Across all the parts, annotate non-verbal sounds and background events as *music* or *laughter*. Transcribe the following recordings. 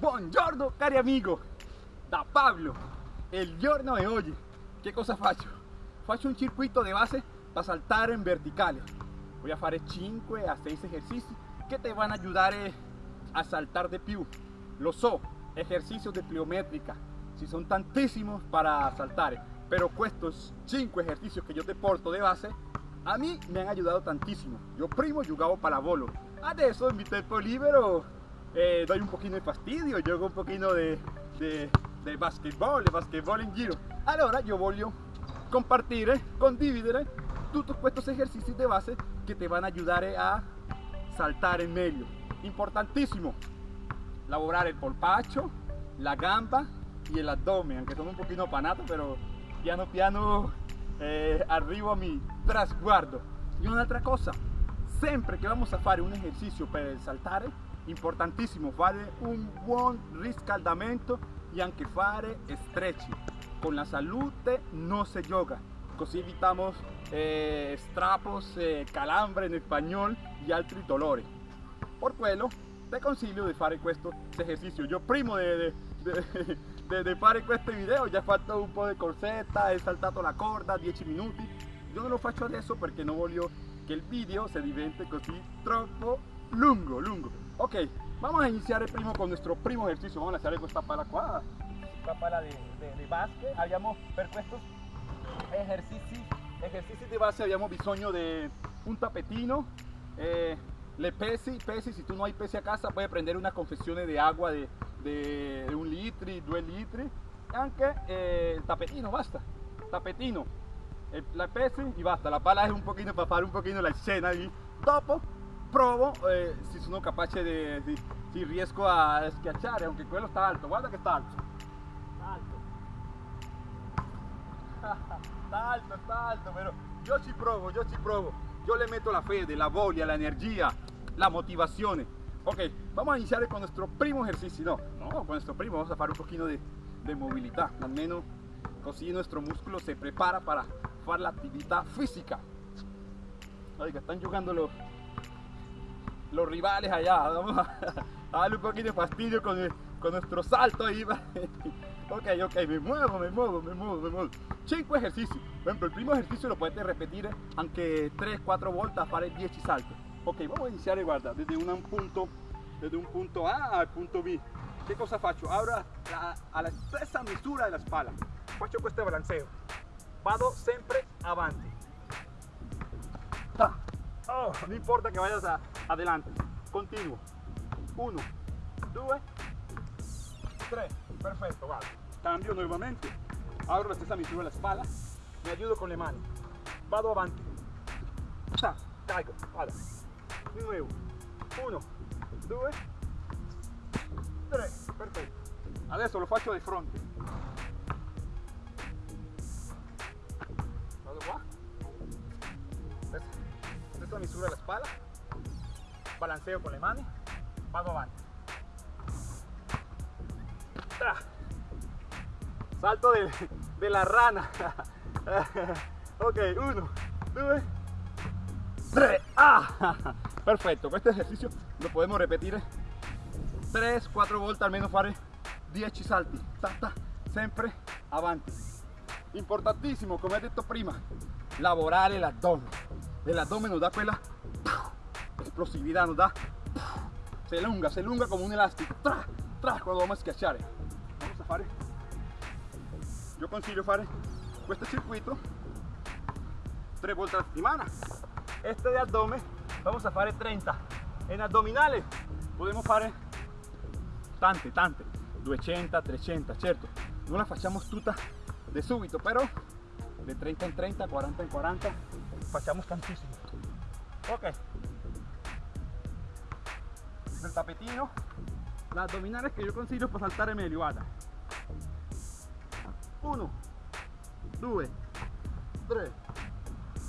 Buongiorno cari amigo, da Pablo, il giorno di oggi, che cosa faccio? Faccio un circuito di base para saltar en verticales. Voy a fare 5 a 6 ejercicios que te van a ayudar a saltar de più. Lo so, ejercicios de pliométrica, si son tantísimos para saltar, pero estos 5 ejercicios que yo te porto de base, a mí me han ayudado tantísimo. Yo primo jugaba pallavolo, adesso en mi tiempo libero eh, doy un poquito de fastidio, juego un poquito de, de, de basquetball, de basquetball in giro. Allora yo voglio compartire, condividere tutti questi esercizi di base che ti vanno a aiutare a saltare meglio. Importantissimo, lavorare il polpaccio, la gamba e l'addome, anche sono un pochino panato, però piano piano eh, a mi trasguardo. E un'altra cosa, sempre che vamos a fare un esercizio per saltare, importantissimo fare un buon riscaldamento e anche fare stretching. Con la salute non si gioca, così evitamos eh, strapos, eh, calambre in spagnolo e altri dolori. Per quello ti consiglio di fare questo esercizio. Io prima di, di, di, di fare questo video già ho fatto un po' di corsetta, he saltato la corda 10 minuti. Io non lo faccio adesso perché non voglio che il video se diventi così troppo lungo, lungo. Ok, vamos a iniciar primo con nuestro primo ejercicio. Vamos a hacer questa pala qua, questa pala di, di, di basket. Abbiamo per questo ejercizi, ejercizi di base abbiamo bisogno di un tapetino, eh, le pesi, pesi, si tu no hai pesi a casa puoi prendere una confezione di acqua di, di, di un litro, due litri. E anche eh, il tapetino, basta, tapetino, eh, la pesi e basta, la pala è un pochino per fare un pochino la scena lì, dopo provo eh, se sono capace di, di, si riesco a schiacciare, anche quello sta alto, guarda che sta alto, sta alto. *laughs* Está alto, está alto, pero yo ci provo, yo ci provo. Yo le meto la fede, la voglia, la energía, la motivazione. Ok, vamos a iniciar con nuestro primo ejercicio. No, no, con nuestro primo vamos a hacer un poquito de, de movilidad. Almeno così nuestro músculo se prepara para hacer la actividad física. Oiga, están jugando los, los rivales allá. *laughs* Vamos a, a darle un poquito de fastidio con, el, con nuestro salto ahí. *laughs* Ok, ok, me muevo, me muevo, me muevo, me muevo. 5 ejercicios. Por ejemplo, el primo ejercicio lo puedes repetir anche 3-4 volte a fare 10 salti. Ok, vamos a iniziare, guarda, desde un punto, desde un punto A al punto B. Che cosa faccio? Ora alla stessa misura della spalla. Faccio questo balanceo. Vado sempre avanti. Oh, no importa que vayas a, adelante. Continuo. 1, 2, 3. Perfetto, vado. Cambio nuovamente. Abro la stessa misura la spalla. Mi aiuto con le mani. Vado avanti. Ta, caigo, vado. Di nuovo. 1, 2, 3. Perfetto. Adesso lo faccio di fronte. Vado qua. Stessa misura la spalla. Balanceo con le mani. Vado avanti. Salto de, la rana. *laughs* ok, uno, due, tre. Ah! *laughs* Perfetto, questo esercizio lo podemos repetir 3-4 volte, almeno fare 10 salti. Ta, ta, sempre avanti. Importantissimo, ho detto prima, lavorare l'addome. L'addome nos da quella explosividad, nos da. Se allunga, se allunga come un elastico. Tra, tra, quando vamos a schiacciare. Vamos a fare. Io consiglio fare questo circuito. Tre volte alla settimana este de abdomen vamos a fare 30 en abdominale podemos fare tante tante. 200 300 certo non la facciamo tutta de subito però de 30 in 30 40 in 40 facciamo tantissimo ok del tapetino l'addominale che io consiglio per saltare meglio guarda 1 2 3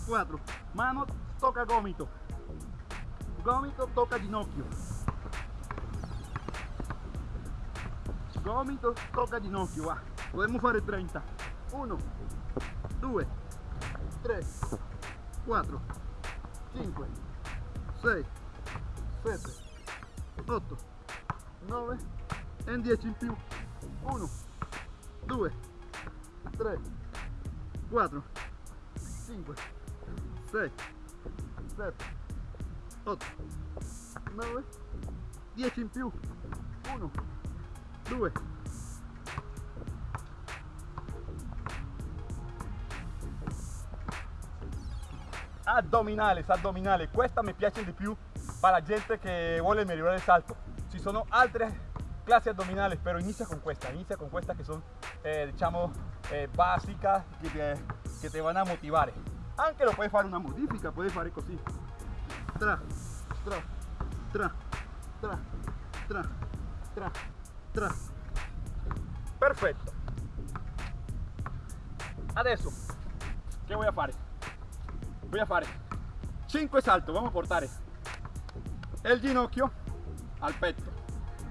4 mano toca gomito. Gomito toca ginocchio. Gomito toca ginocchio va. Podemos fare 30 1 2 3 4 5 6 7 8 9 in 10 in più. 1 2 3 4 5 6 7 8 9 10 in più. 1 2 addominales addominales questa mi piace di più per la gente che vuole migliorare il salto. Ci sono altre classi addominali però inizia con questa inizia con questa che sono eh, diciamo eh, básicas che te, che te van a motivare anche lo puoi fare una modifica puoi fare così tra tra tra tra tra tra tra. Perfetto adesso che voy a fare voy a fare 5 saltos vamos a portare el ginocchio al petto,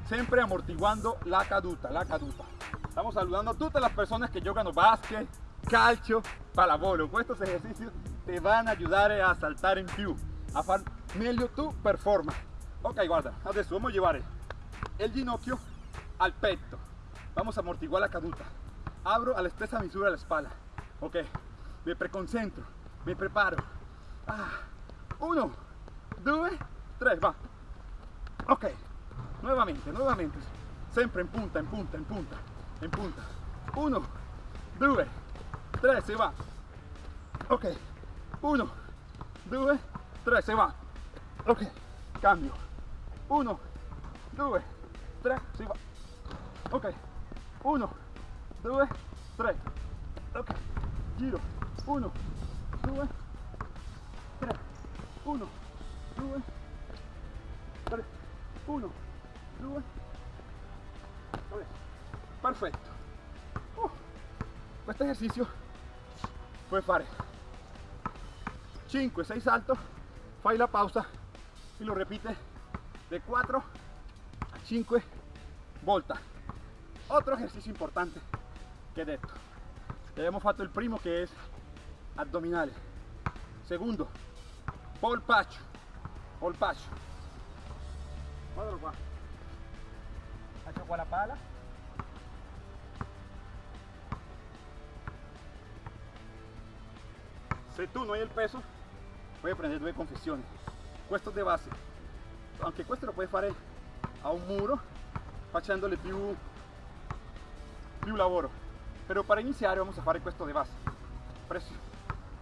siempre amortiguando la caduta, la caduta. Estamos saludando a todas las personas que juegan básquet, calcio, palabolo. Con estos ejercicios te van a ayudar a saltar en più, a far meglio tu performance. Ok, guarda, adesso vamos a llevar el ginocchio al petto. Vamos a amortiguar la caduta. Abro a la espesa misura de la espalda. Ok, me preconcentro, me preparo. Ah, uno, dos, 3, va. Ok, nuevamente, nuevamente. siempre en punta, en punta, en punta, in punta. 1, 2, 3, si va. Ok, 1, 2, 3, si va. Ok, cambio. 1, 2, 3, si va. Ok, 1, 2, 3. Ok, giro. 1, 2, 3. 1, 2, 3 tre uno. Due tre perfetto uh, questo esercizio puoi fare 5 6 saltos. Fai la pausa y lo repite. De 4 a 5 volta. Otro ejercicio importante que he detto ya hemos fatto el primo que es abdominales. Segundo polpaccio polpaccio qua faccio qua la pala. Se tú no hay el peso. Puoi prendere due confessioni questo de base. Anche questo lo puoi fare a un muro facendole più più lavoro però per iniziare vamos a fare questo de base. Presso,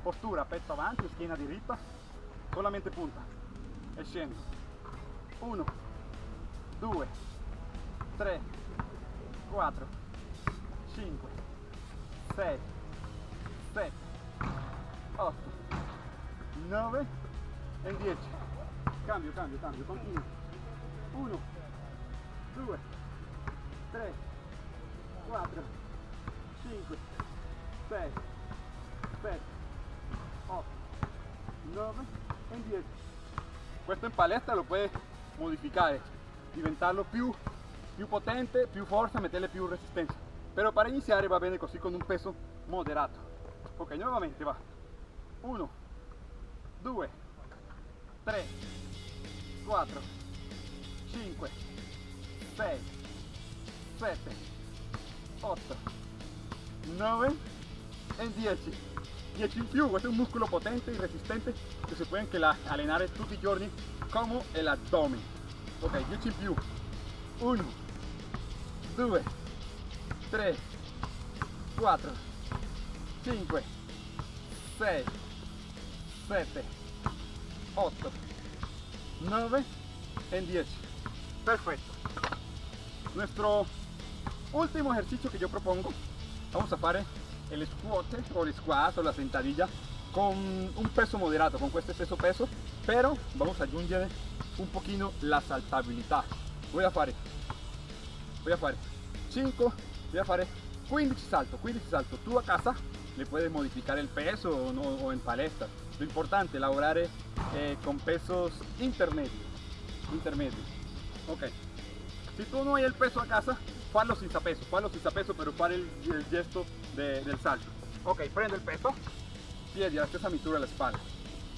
postura petto avanti schiena diritta solamente punta. E scendo 1 2 3 4 5 6 7 8 9 e 10 cambio cambio cambio continuo 1 2 3 4 5 6 7 8 9 e 10 questo in palestra lo puoi modificare diventarlo più più potente più forza metterle più resistenza però per iniziare va bene così con un peso moderato. Ok nuovamente va. 1 2 3 4 5 6 7 8 9 e 10 10 in più questo è un muscolo potente e resistente che si può anche allenare tutti i giorni come l'addome ok 10 in più 1 2 3 4 5 6 7 8 9 y 10 perfecto. Nuestro último ejercicio que yo propongo vamos a hacer el squat o el squat o la sentadilla con un peso moderado con este peso peso pero vamos a añadir un poquito la saltabilidad. Voy a hacer voy a hacer 5 voy a hacer 15 salto 15 salto. Tú a casa le puedes modificar el peso o, no, o en palestra lo importante es laborar eh, con pesos intermedios. Intermedios. Ok. Si tú no hay el peso a casa fallo senza peso fallo senza peso pero fare el, gesto de, del salto. Ok prendo il peso. Piedi alla stessa misura alla spalla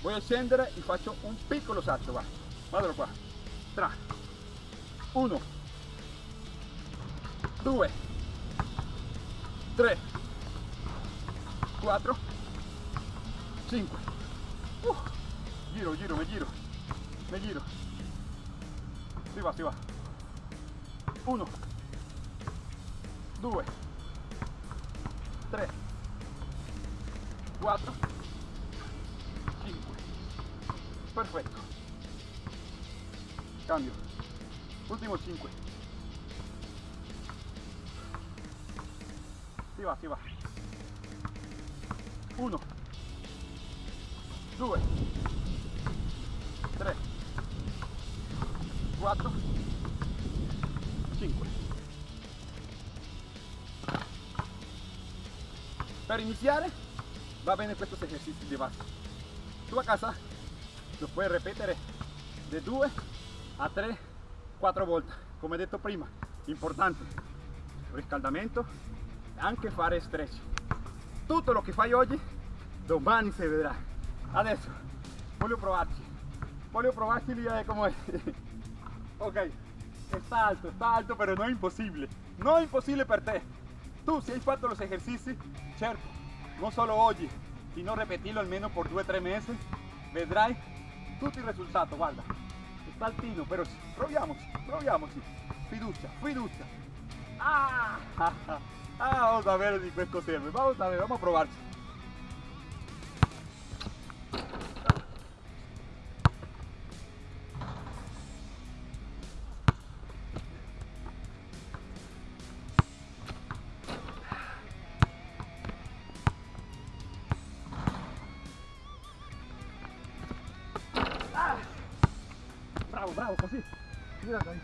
voy a scendere e faccio un piccolo salto va qua 3 1 2, 3, 4, 5. Uh, giro, giro, me giro, me giro. Si va, si va. 1, 2, 3, 4, 5. Perfecto. Cambio. Último 5. Si va, si va. 1, 2, 3, 4, 5. Per iniziare va bene questi esercizi di base. Tu a casa lo puoi ripetere da 2 a 3, 4 volte, come detto prima, importante, riscaldamento anche fare stretch. Tutto lo che fai oggi, domani si vedrà. Adesso voglio provarci, voglio provarci lì a come ok, sta alto, sta alto, pero no es imposible, no es imposible per te. Tú si hai fatto los ejercicios, certo, no solo oggi, sino repetirlo almeno por 2-3 meses, vedrai tutti i risultati, guarda, sta altino, però sì, proviamoci, proviamoci, fiducia, fiducia. Ah, ah, *laughs* ah, vamos a ver di questo serve, vamos a ver, vamos a provarci. Bravo, bravo, così. Girati ahí.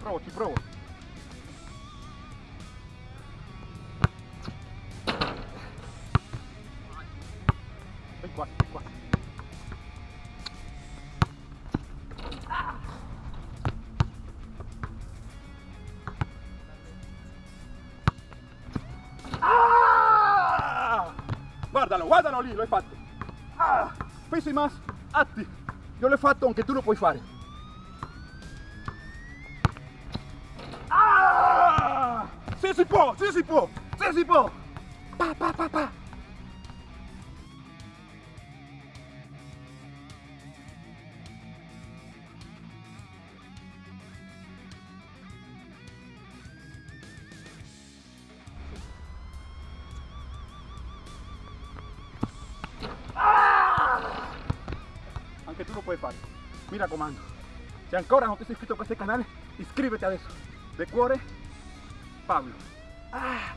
Provo, ci provo. Ven qua, ven qua. Ah! Guardalo, guardalo lì, l'hai fatto. Ah, pesi más, atti. Io l'ho fatto, anche tu lo puoi fare. Ah! Sì, si può, sì, si può, sì, si. Pa, pa, pa, pa. Anche tu lo puoi fare. Mi raccomando. Se ancora non ti sei iscritto a questo canale, iscriviti adesso. De cuore, Pablo. Ah!